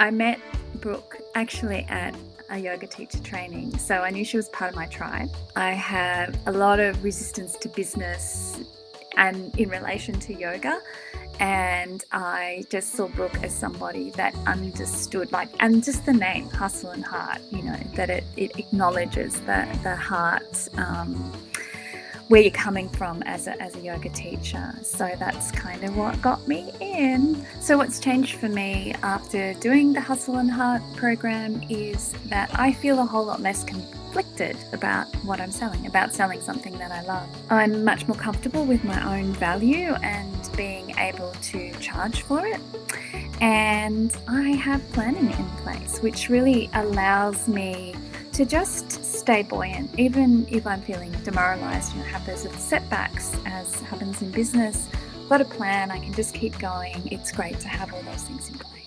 I met Brooke actually at a yoga teacher training, so I knew she was part of my tribe. I have a lot of resistance to business and in relation to yoga, and I just saw Brooke as somebody that understood, like, and just the name, Hustle and Heart, you know, that it, it acknowledges the, the heart. Um, where you're coming from as a, as a yoga teacher. So that's kind of what got me in. So, what's changed for me after doing the Hustle and Heart program is that I feel a whole lot less conflicted about what I'm selling, about selling something that I love. I'm much more comfortable with my own value and being able to charge for it. And I have planning in place, which really allows me to just stay buoyant, even if I'm feeling demoralized, and have those setbacks as happens in business. I've got a plan, I can just keep going. It's great to have all those things in place.